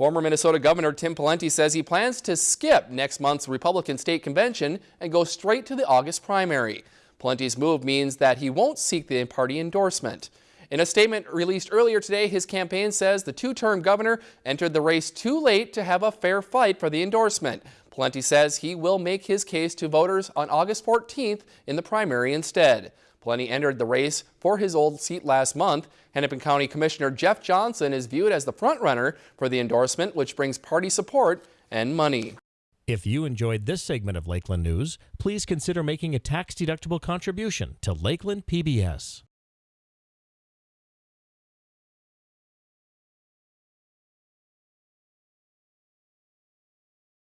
Former Minnesota Governor Tim Pawlenty says he plans to skip next month's Republican state convention and go straight to the August primary. Pawlenty's move means that he won't seek the party endorsement. In a statement released earlier today, his campaign says the two-term governor entered the race too late to have a fair fight for the endorsement. Pawlenty says he will make his case to voters on August 14th in the primary instead. Pawlenty entered the race for his old seat last month. Hennepin County Commissioner Jeff Johnson is viewed as the frontrunner for the endorsement, which brings party support and money. If you enjoyed this segment of Lakeland News, please consider making a tax-deductible contribution to Lakeland PBS.